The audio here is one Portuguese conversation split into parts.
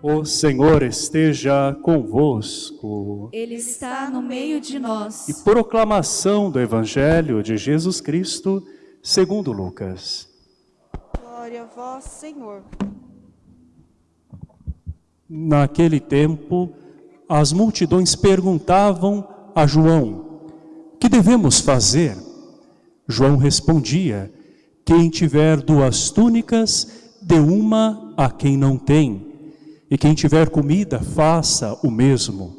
O Senhor esteja convosco. Ele está no meio de nós. E proclamação do Evangelho de Jesus Cristo, segundo Lucas. Glória a vós, Senhor. Naquele tempo, as multidões perguntavam a João, que devemos fazer? João respondia, quem tiver duas túnicas, dê uma a quem não tem e quem tiver comida, faça o mesmo.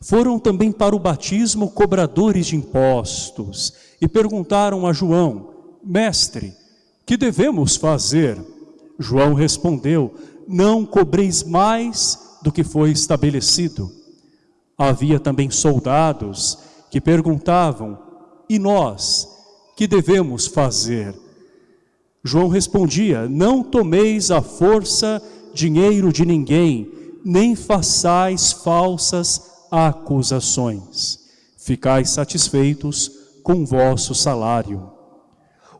Foram também para o batismo cobradores de impostos e perguntaram a João, Mestre, que devemos fazer? João respondeu, não cobreis mais do que foi estabelecido. Havia também soldados que perguntavam, e nós, que devemos fazer? João respondia, não tomeis a força dinheiro de ninguém, nem façais falsas acusações. Ficais satisfeitos com vosso salário.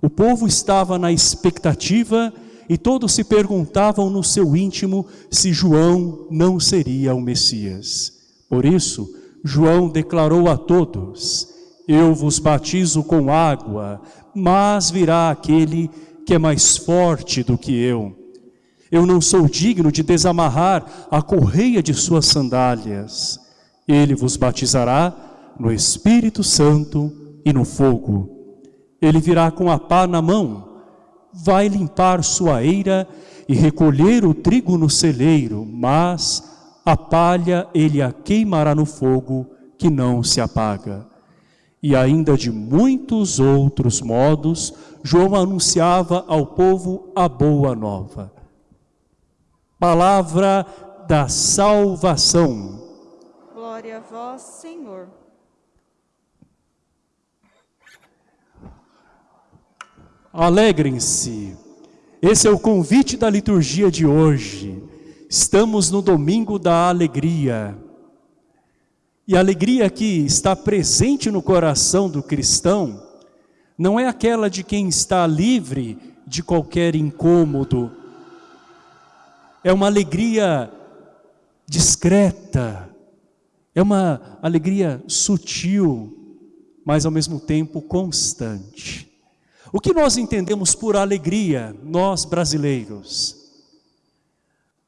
O povo estava na expectativa e todos se perguntavam no seu íntimo se João não seria o Messias. Por isso, João declarou a todos, eu vos batizo com água, mas virá aquele que é mais forte do que eu, eu não sou digno de desamarrar a correia de suas sandálias. Ele vos batizará no Espírito Santo e no fogo. Ele virá com a pá na mão, vai limpar sua eira e recolher o trigo no celeiro, mas a palha ele a queimará no fogo que não se apaga. E ainda de muitos outros modos, João anunciava ao povo a boa nova palavra da salvação. Glória a vós, Senhor. Alegrem-se. Esse é o convite da liturgia de hoje. Estamos no domingo da alegria. E a alegria que está presente no coração do cristão não é aquela de quem está livre de qualquer incômodo, é uma alegria discreta, é uma alegria sutil, mas ao mesmo tempo constante. O que nós entendemos por alegria, nós brasileiros?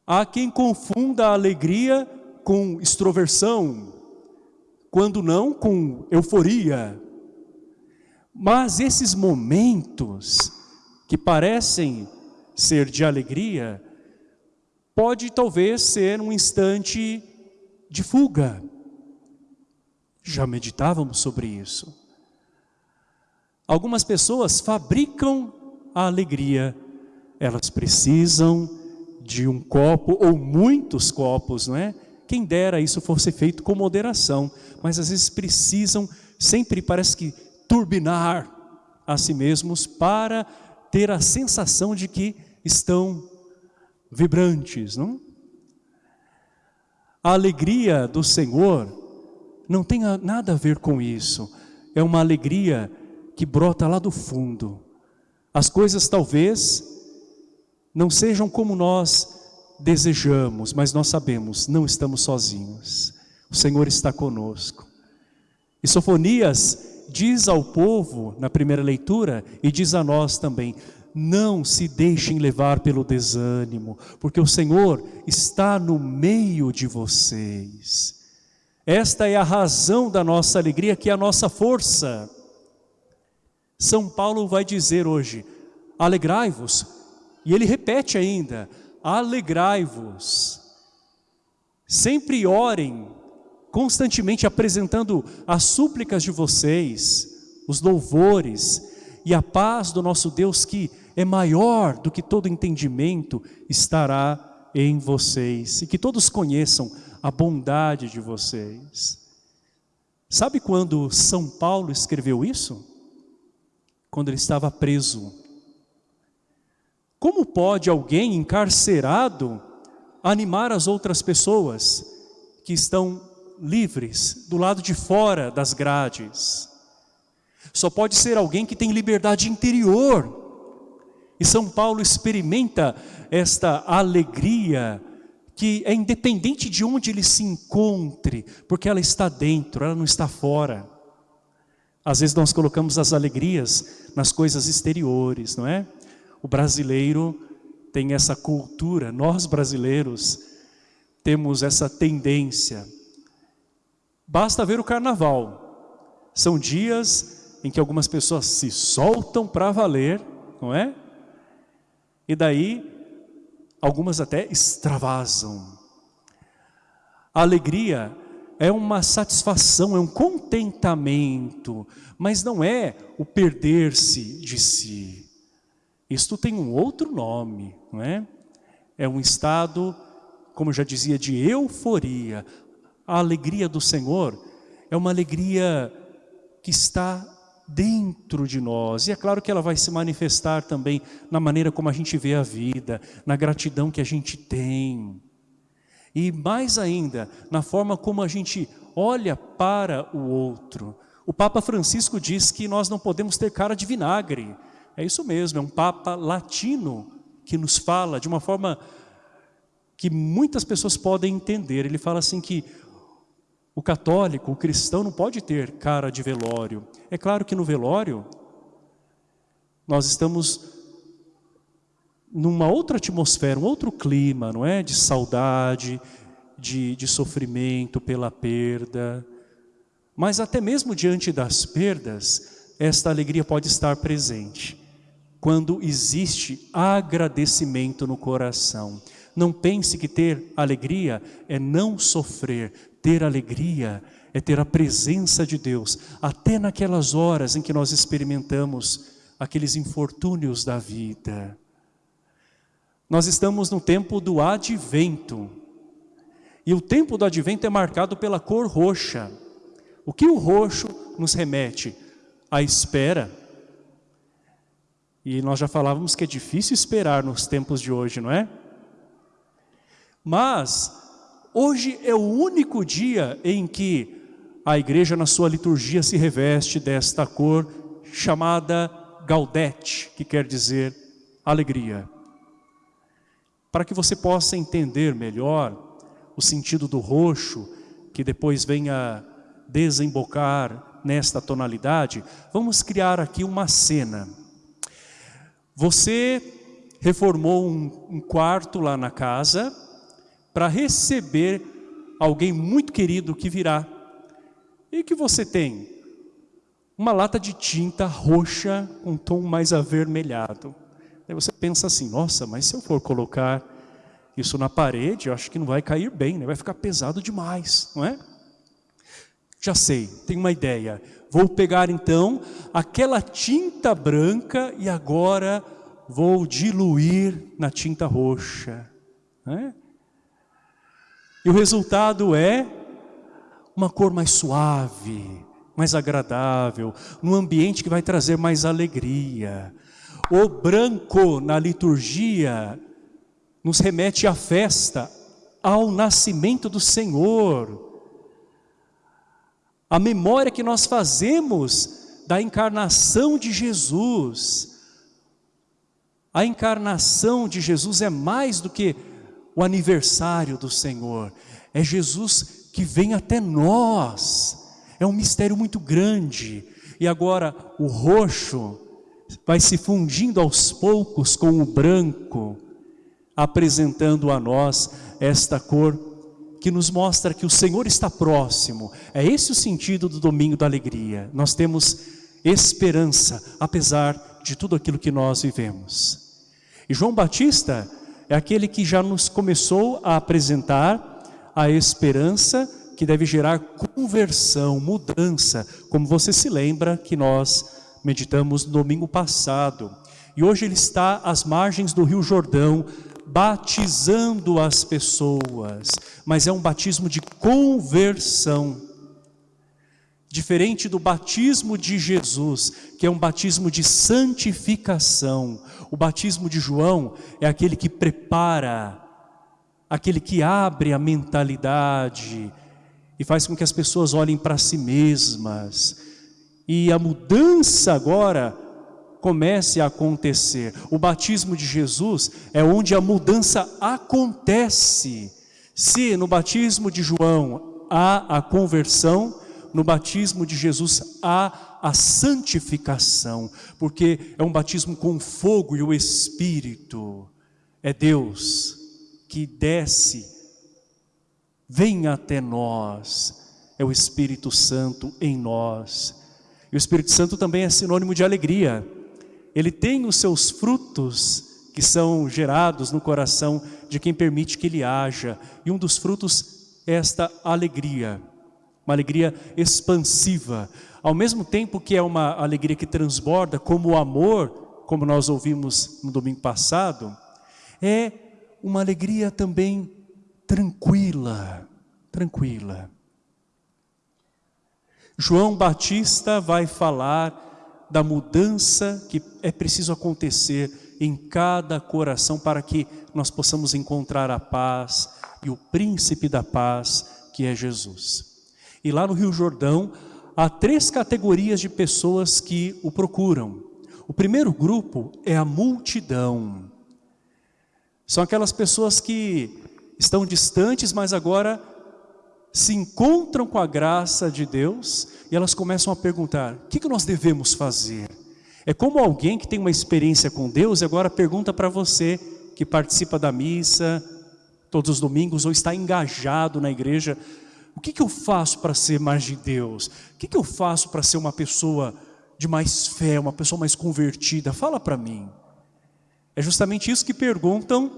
Há quem confunda a alegria com extroversão, quando não com euforia. Mas esses momentos que parecem ser de alegria, pode talvez ser um instante de fuga. Já meditávamos sobre isso. Algumas pessoas fabricam a alegria, elas precisam de um copo ou muitos copos, não é? Quem dera isso fosse feito com moderação, mas às vezes precisam sempre parece que turbinar a si mesmos para ter a sensação de que estão vibrantes, não? A alegria do Senhor não tem nada a ver com isso. É uma alegria que brota lá do fundo. As coisas talvez não sejam como nós desejamos, mas nós sabemos, não estamos sozinhos. O Senhor está conosco. E Sofonias diz ao povo, na primeira leitura, e diz a nós também, não se deixem levar pelo desânimo, porque o Senhor está no meio de vocês. Esta é a razão da nossa alegria, que é a nossa força. São Paulo vai dizer hoje, alegrai-vos, e ele repete ainda, alegrai-vos. Sempre orem, constantemente apresentando as súplicas de vocês, os louvores e a paz do nosso Deus que é maior do que todo entendimento, estará em vocês. E que todos conheçam a bondade de vocês. Sabe quando São Paulo escreveu isso? Quando ele estava preso. Como pode alguém encarcerado animar as outras pessoas que estão livres do lado de fora das grades? Só pode ser alguém que tem liberdade interior. E São Paulo experimenta esta alegria que é independente de onde ele se encontre, porque ela está dentro, ela não está fora. Às vezes nós colocamos as alegrias nas coisas exteriores, não é? O brasileiro tem essa cultura, nós brasileiros temos essa tendência. Basta ver o carnaval. São dias em que algumas pessoas se soltam para valer, não é? E daí algumas até extravasam. A alegria é uma satisfação, é um contentamento, mas não é o perder-se de si. Isto tem um outro nome, não é? É um estado, como eu já dizia, de euforia. A alegria do Senhor é uma alegria que está dentro de nós. E é claro que ela vai se manifestar também na maneira como a gente vê a vida, na gratidão que a gente tem. E mais ainda, na forma como a gente olha para o outro. O Papa Francisco diz que nós não podemos ter cara de vinagre. É isso mesmo, é um Papa latino que nos fala de uma forma que muitas pessoas podem entender. Ele fala assim que o católico, o cristão não pode ter cara de velório. É claro que no velório nós estamos numa outra atmosfera, um outro clima, não é? De saudade, de, de sofrimento pela perda. Mas até mesmo diante das perdas, esta alegria pode estar presente. Quando existe agradecimento no coração. Não pense que ter alegria é não sofrer. Ter alegria é ter a presença de Deus, até naquelas horas em que nós experimentamos aqueles infortúnios da vida. Nós estamos no tempo do advento. E o tempo do advento é marcado pela cor roxa. O que o roxo nos remete? A espera. E nós já falávamos que é difícil esperar nos tempos de hoje, não é? Mas hoje é o único dia em que a igreja na sua liturgia se reveste desta cor chamada Gaudete, que quer dizer alegria. Para que você possa entender melhor o sentido do roxo, que depois venha desembocar nesta tonalidade, vamos criar aqui uma cena. Você reformou um, um quarto lá na casa, para receber alguém muito querido que virá. E que você tem? Uma lata de tinta roxa com um tom mais avermelhado. Aí você pensa assim, nossa, mas se eu for colocar isso na parede, eu acho que não vai cair bem, né? vai ficar pesado demais, não é? Já sei, tenho uma ideia. Vou pegar então aquela tinta branca e agora vou diluir na tinta roxa. Né? E o resultado é uma cor mais suave, mais agradável, num ambiente que vai trazer mais alegria. O branco na liturgia nos remete à festa, ao nascimento do Senhor. A memória que nós fazemos da encarnação de Jesus. A encarnação de Jesus é mais do que o aniversário do Senhor. É Jesus que vem até nós. É um mistério muito grande. E agora o roxo vai se fundindo aos poucos com o branco, apresentando a nós esta cor que nos mostra que o Senhor está próximo. É esse o sentido do domingo da alegria. Nós temos esperança, apesar de tudo aquilo que nós vivemos. E João Batista é aquele que já nos começou a apresentar a esperança que deve gerar conversão, mudança, como você se lembra que nós meditamos no domingo passado. E hoje ele está às margens do Rio Jordão, batizando as pessoas, mas é um batismo de conversão. Diferente do batismo de Jesus, que é um batismo de santificação. O batismo de João é aquele que prepara, aquele que abre a mentalidade e faz com que as pessoas olhem para si mesmas e a mudança agora comece a acontecer. O batismo de Jesus é onde a mudança acontece. Se no batismo de João há a conversão, no batismo de Jesus há a santificação, porque é um batismo com fogo e o Espírito. É Deus que desce, vem até nós, é o Espírito Santo em nós. E o Espírito Santo também é sinônimo de alegria. Ele tem os seus frutos que são gerados no coração de quem permite que ele haja. E um dos frutos é esta alegria, uma alegria expansiva. Ao mesmo tempo que é uma alegria que transborda, como o amor, como nós ouvimos no domingo passado, é uma alegria também tranquila, tranquila. João Batista vai falar da mudança que é preciso acontecer em cada coração para que nós possamos encontrar a paz e o príncipe da paz que é Jesus. E lá no Rio Jordão há três categorias de pessoas que o procuram. O primeiro grupo é a multidão. São aquelas pessoas que estão distantes, mas agora se encontram com a graça de Deus e elas começam a perguntar, o que, nós devemos fazer? É como alguém que tem uma experiência com Deus e agora pergunta para você que participa da missa todos os domingos ou está engajado na igreja, o que, que eu faço para ser mais de Deus? O que, que eu faço para ser uma pessoa de mais fé, uma pessoa mais convertida? Fala para mim. É justamente isso que perguntam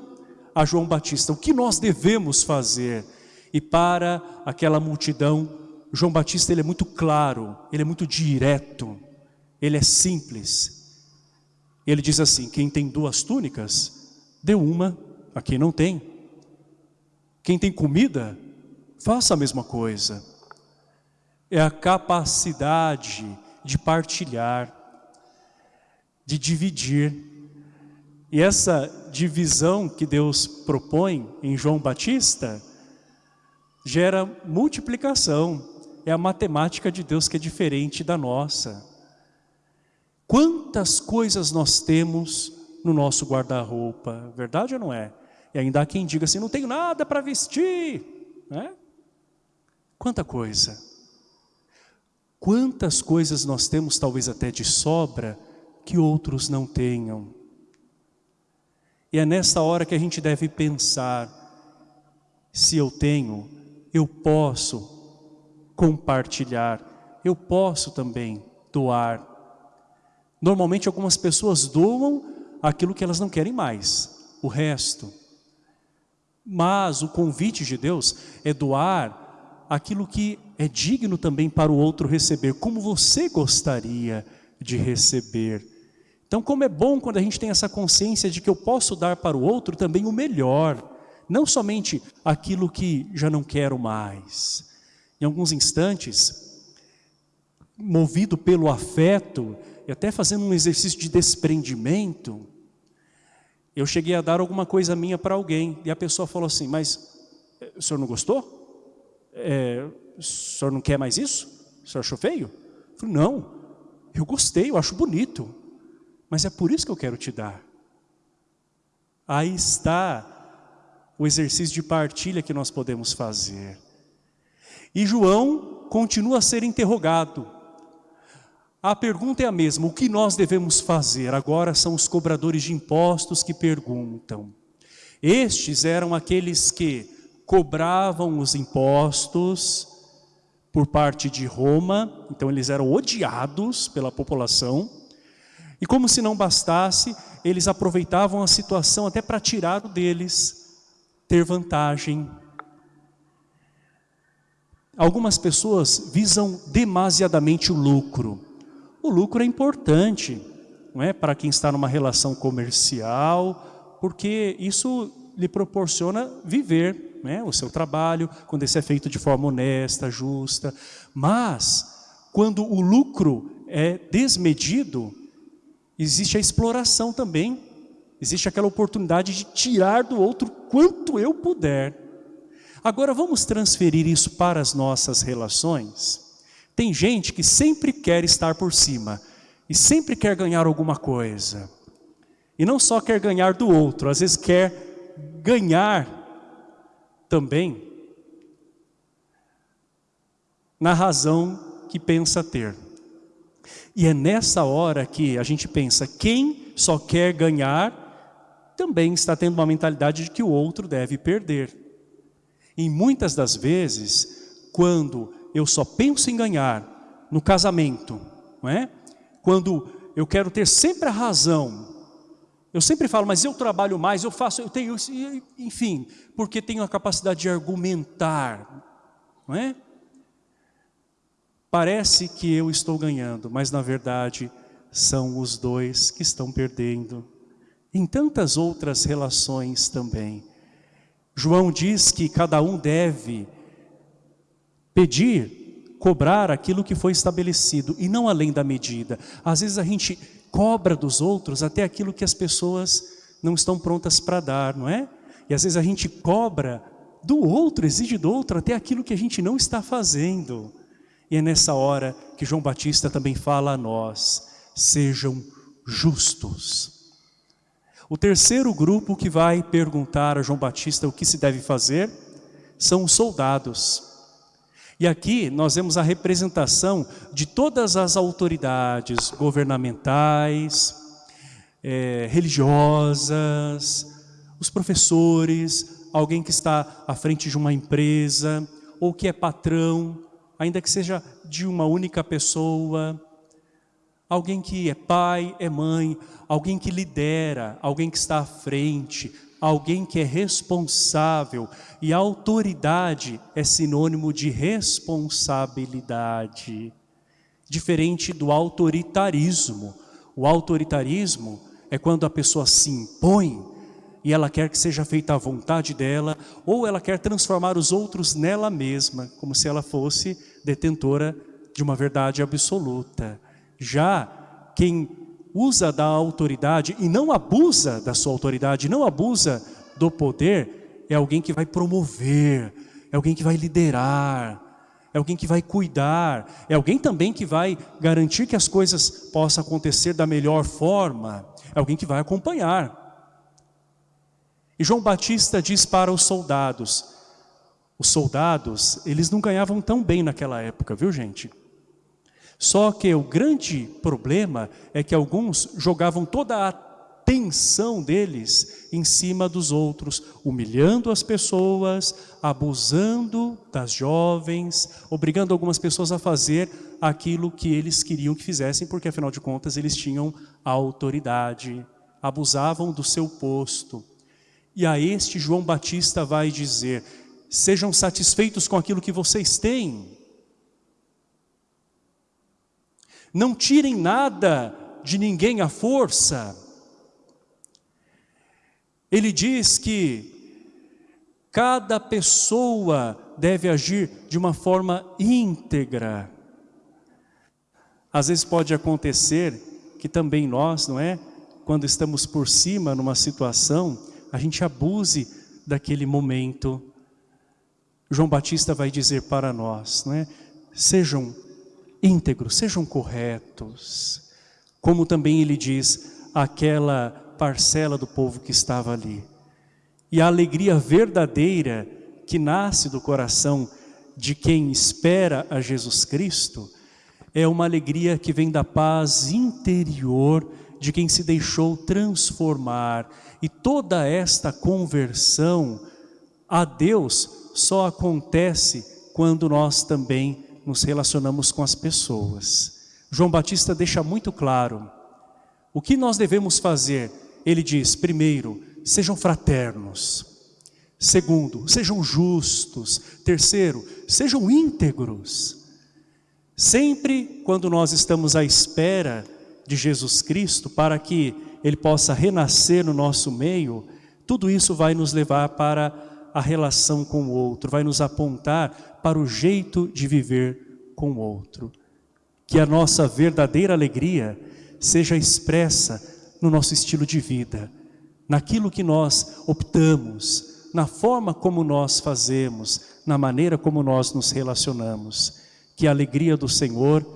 a João Batista, o que nós devemos fazer? E para aquela multidão, João Batista ele é muito claro, ele é muito direto, ele é simples. Ele diz assim, quem tem duas túnicas, dê uma a quem não tem. Quem tem comida, faça a mesma coisa. É a capacidade de partilhar, de dividir. E essa divisão que Deus propõe em João Batista, gera multiplicação. É a matemática de Deus que é diferente da nossa. Quantas coisas nós temos no nosso guarda-roupa, verdade ou não é? E ainda há quem diga assim, não tenho nada para vestir, né? Quanta coisa. Quantas coisas nós temos, talvez até de sobra, que outros não tenham. E é nesta hora que a gente deve pensar, se eu tenho, eu posso compartilhar, eu posso também doar. Normalmente algumas pessoas doam aquilo que elas não querem mais, o resto. Mas o convite de Deus é doar aquilo que é digno também para o outro receber, como você gostaria de receber. Então como é bom quando a gente tem essa consciência de que eu posso dar para o outro também o melhor, não somente aquilo que já não quero mais. Em alguns instantes, movido pelo afeto, e até fazendo um exercício de desprendimento, eu cheguei a dar alguma coisa minha para alguém, e a pessoa falou assim, mas eh, o senhor não gostou? É, o senhor não quer mais isso? O senhor achou feio? Eu falei, não, eu gostei, eu acho bonito, mas é por isso que eu quero te dar. Aí está o exercício de partilha que nós podemos fazer. E João continua a ser interrogado. A pergunta é a mesma, o que nós devemos fazer? Agora são os cobradores de impostos que perguntam. Estes eram aqueles que cobravam os impostos por parte de Roma, então eles eram odiados pela população, e como se não bastasse, eles aproveitavam a situação até para tirar deles ter vantagem. Algumas pessoas visam demasiadamente o lucro. O lucro é importante, não é, para quem está numa relação comercial, porque isso lhe proporciona viver, né, o seu trabalho, quando isso é feito de forma honesta, justa. Mas quando o lucro é desmedido, existe a exploração também Existe aquela oportunidade de tirar do outro quanto eu puder. Agora vamos transferir isso para as nossas relações? Tem gente que sempre quer estar por cima e sempre quer ganhar alguma coisa. E não só quer ganhar do outro, às vezes quer ganhar também na razão que pensa ter. E é nessa hora que a gente pensa, quem só quer ganhar, também está tendo uma mentalidade de que o outro deve perder. E muitas das vezes, quando eu só penso em ganhar no casamento, não é? Quando eu quero ter sempre a razão, eu sempre falo, mas eu trabalho mais, eu faço, eu tenho, enfim, porque tenho a capacidade de argumentar, não é? Parece que eu estou ganhando, mas na verdade são os dois que estão perdendo. Em tantas outras relações também. João diz que cada um deve pedir, cobrar aquilo que foi estabelecido e não além da medida. Às vezes a gente cobra dos outros até aquilo que as pessoas não estão prontas para dar, não é? E às vezes a gente cobra do outro, exige do outro até aquilo que a gente não está fazendo. E é nessa hora que João Batista também fala a nós, sejam justos. O terceiro grupo que vai perguntar a João Batista o que se deve fazer são os soldados. E aqui nós vemos a representação de todas as autoridades governamentais, é, religiosas, os professores, alguém que está à frente de uma empresa, ou que é patrão, ainda que seja de uma única pessoa, alguém que é pai, é mãe, alguém que lidera, alguém que está à frente, alguém que é responsável. E autoridade é sinônimo de responsabilidade. Diferente do autoritarismo. O autoritarismo é quando a pessoa se impõe e ela quer que seja feita a vontade dela, ou ela quer transformar os outros nela mesma, como se ela fosse detentora de uma verdade absoluta. Já quem usa da autoridade e não abusa da sua autoridade, não abusa do poder, é alguém que vai promover, é alguém que vai liderar, é alguém que vai cuidar, é alguém também que vai garantir que as coisas possam acontecer da melhor forma, é alguém que vai acompanhar. E João Batista diz para os soldados, os soldados, eles não ganhavam tão bem naquela época, viu gente? Só que o grande problema é que alguns jogavam toda a atenção deles em cima dos outros, humilhando as pessoas, abusando das jovens, obrigando algumas pessoas a fazer aquilo que eles queriam que fizessem, porque afinal de contas eles tinham autoridade, abusavam do seu posto. E a este João Batista vai dizer, sejam satisfeitos com aquilo que vocês têm, Não tirem nada de ninguém à força. Ele diz que cada pessoa deve agir de uma forma íntegra. Às vezes pode acontecer que também nós, não é? Quando estamos por cima numa situação, a gente abuse daquele momento. João Batista vai dizer para nós, não é? Sejam íntegros, sejam corretos. Como também ele diz aquela parcela do povo que estava ali. E a alegria verdadeira que nasce do coração de quem espera a Jesus Cristo é uma alegria que vem da paz interior de quem se deixou transformar. E toda esta conversão a Deus só acontece quando nós também nos relacionamos com as pessoas. João Batista deixa muito claro o que nós devemos fazer. Ele diz, primeiro, sejam fraternos. Segundo, sejam justos. Terceiro, sejam íntegros. Sempre quando nós estamos à espera de Jesus Cristo para que Ele possa renascer no nosso meio, tudo isso vai nos levar para a relação com o outro, vai nos apontar para o jeito de viver com o outro. Que a nossa verdadeira alegria seja expressa no nosso estilo de vida, naquilo que nós optamos, na forma como nós fazemos, na maneira como nós nos relacionamos. Que a alegria do Senhor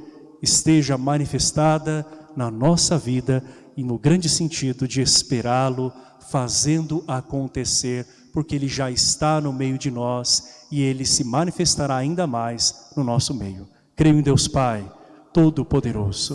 esteja manifestada na nossa vida e no grande sentido de esperá-lo, fazendo acontecer, porque Ele já está no meio de nós e Ele se manifestará ainda mais no nosso meio. Creio em Deus Pai, Todo-Poderoso,